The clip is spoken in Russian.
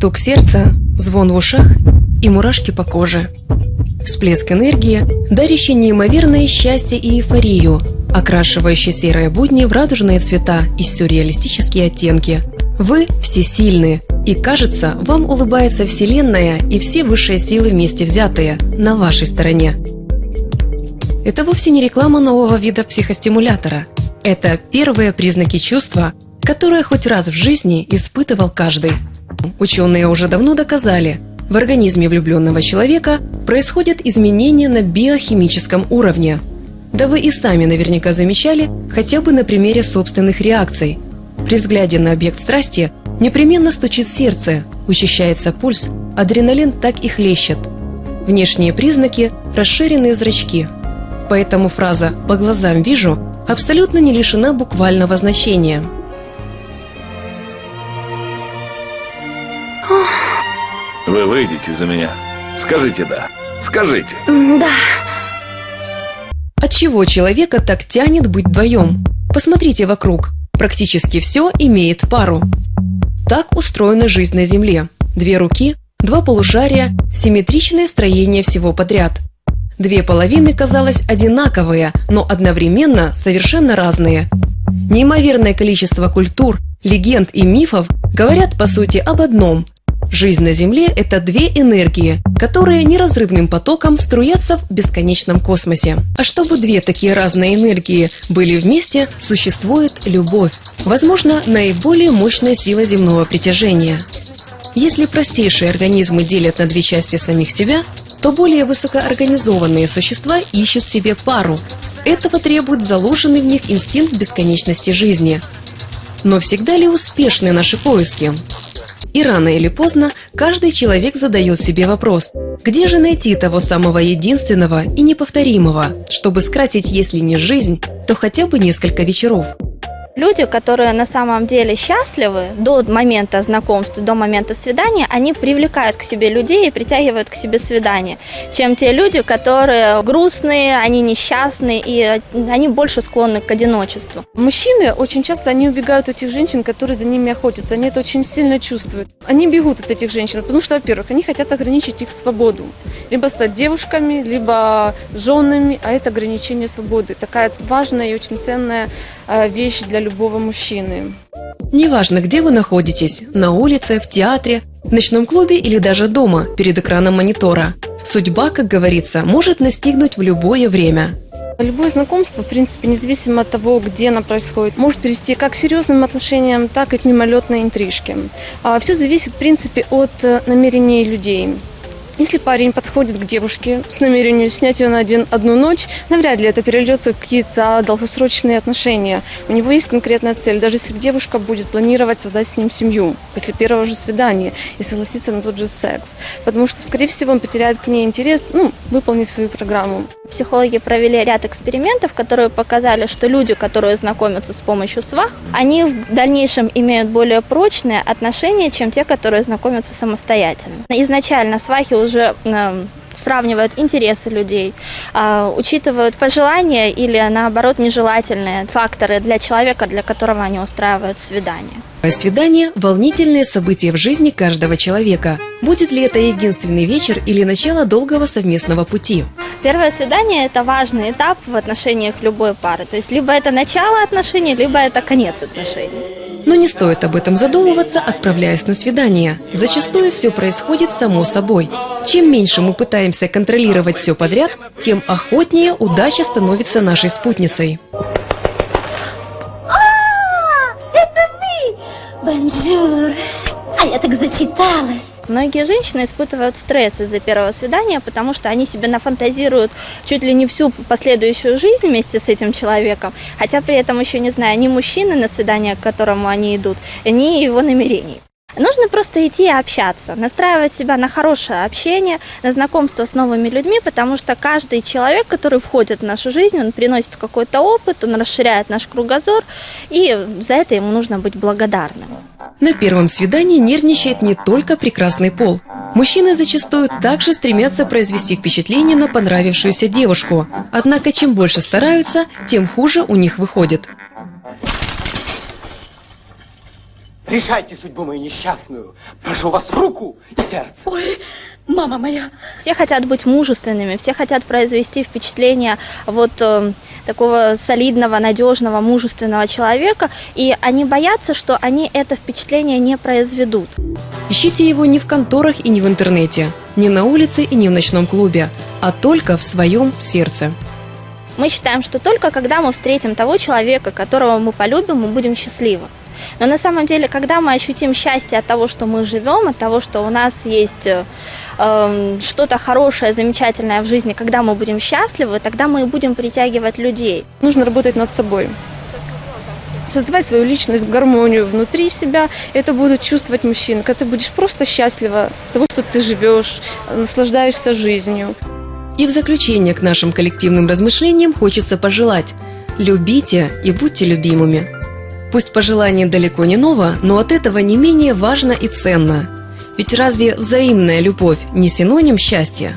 Стук сердца, звон в ушах и мурашки по коже. Всплеск энергии, дарящий неимоверное счастье и эйфорию, окрашивающий серые будни в радужные цвета и сюрреалистические оттенки. Вы всесильны, и кажется, вам улыбается Вселенная и все высшие силы вместе взятые на вашей стороне. Это вовсе не реклама нового вида психостимулятора. Это первые признаки чувства, которое хоть раз в жизни испытывал каждый. Ученые уже давно доказали, в организме влюбленного человека происходят изменения на биохимическом уровне. Да вы и сами наверняка замечали хотя бы на примере собственных реакций. При взгляде на объект страсти непременно стучит сердце, учащается пульс, адреналин так и хлещет. Внешние признаки – расширенные зрачки. Поэтому фраза «по глазам вижу» абсолютно не лишена буквального значения – Вы выйдете за меня? Скажите «да». Скажите. Да. От чего человека так тянет быть вдвоем? Посмотрите вокруг. Практически все имеет пару. Так устроена жизнь на Земле. Две руки, два полушария, симметричное строение всего подряд. Две половины, казалось, одинаковые, но одновременно совершенно разные. Неимоверное количество культур, легенд и мифов говорят, по сути, об одном – Жизнь на Земле – это две энергии, которые неразрывным потоком струятся в бесконечном космосе. А чтобы две такие разные энергии были вместе, существует любовь. Возможно, наиболее мощная сила земного притяжения. Если простейшие организмы делят на две части самих себя, то более высокоорганизованные существа ищут себе пару. Этого требует заложенный в них инстинкт бесконечности жизни. Но всегда ли успешны наши поиски? И рано или поздно каждый человек задает себе вопрос, где же найти того самого единственного и неповторимого, чтобы скрасить, если не жизнь, то хотя бы несколько вечеров – Люди, которые на самом деле счастливы до момента знакомства, до момента свидания, они привлекают к себе людей и притягивают к себе свидание, чем те люди, которые грустные, они несчастные и они больше склонны к одиночеству. Мужчины очень часто они убегают от этих женщин, которые за ними охотятся, они это очень сильно чувствуют. Они бегут от этих женщин, потому что, во-первых, они хотят ограничить их свободу. Либо стать девушками, либо женами, а это ограничение свободы. Такая важная и очень ценная э, вещь для любого мужчины. Неважно, где вы находитесь – на улице, в театре, в ночном клубе или даже дома, перед экраном монитора. Судьба, как говорится, может настигнуть в любое время. Любое знакомство, в принципе, независимо от того, где оно происходит, может привести как к серьезным отношениям, так и к мимолетной интрижке. А Все зависит, в принципе, от э, намерений людей. Если парень подходит к девушке с намерением снять ее на один, одну ночь, навряд ли это перельется в какие-то долгосрочные отношения. У него есть конкретная цель. Даже если девушка будет планировать создать с ним семью после первого же свидания и согласиться на тот же секс. Потому что, скорее всего, он потеряет к ней интерес, ну, выполнить свою программу. Психологи провели ряд экспериментов, которые показали, что люди, которые знакомятся с помощью свах, они в дальнейшем имеют более прочные отношения, чем те, которые знакомятся самостоятельно. Изначально свахи уже эм, сравнивают интересы людей, а, учитывают пожелания или, наоборот, нежелательные факторы для человека, для которого они устраивают свидание. Свидание – волнительное событие в жизни каждого человека. Будет ли это единственный вечер или начало долгого совместного пути? Первое свидание – это важный этап в отношениях любой пары. То есть либо это начало отношений, либо это конец отношений. Но не стоит об этом задумываться, отправляясь на свидание. Зачастую все происходит само собой. Чем меньше мы пытаемся контролировать все подряд, тем охотнее удача становится нашей спутницей. А, это вы! Бонжур! А я так зачиталась. Многие женщины испытывают стресс из-за первого свидания, потому что они себе нафантазируют чуть ли не всю последующую жизнь вместе с этим человеком, хотя при этом еще не зная ни мужчины на свидание, к которому они идут, ни его намерений. Нужно просто идти и общаться, настраивать себя на хорошее общение, на знакомство с новыми людьми, потому что каждый человек, который входит в нашу жизнь, он приносит какой-то опыт, он расширяет наш кругозор, и за это ему нужно быть благодарным. На первом свидании нервничает не только прекрасный пол. Мужчины зачастую также стремятся произвести впечатление на понравившуюся девушку. Однако чем больше стараются, тем хуже у них выходит. Решайте судьбу мою несчастную. Прошу вас руку и сердце. Ой, мама моя. Все хотят быть мужественными, все хотят произвести впечатление вот э, такого солидного, надежного, мужественного человека, и они боятся, что они это впечатление не произведут. Ищите его не в конторах и не в интернете, не на улице и не в ночном клубе, а только в своем сердце. Мы считаем, что только когда мы встретим того человека, которого мы полюбим, мы будем счастливы. Но на самом деле, когда мы ощутим счастье от того, что мы живем, от того, что у нас есть э, э, что-то хорошее, замечательное в жизни, когда мы будем счастливы, тогда мы и будем притягивать людей. Нужно работать над собой. Создавать свою личность, гармонию внутри себя. Это будут чувствовать мужчины. Когда ты будешь просто счастлива того, что ты живешь, наслаждаешься жизнью. И в заключение к нашим коллективным размышлениям хочется пожелать «Любите и будьте любимыми». Пусть пожелание далеко не ново, но от этого не менее важно и ценно. Ведь разве взаимная любовь не синоним счастья?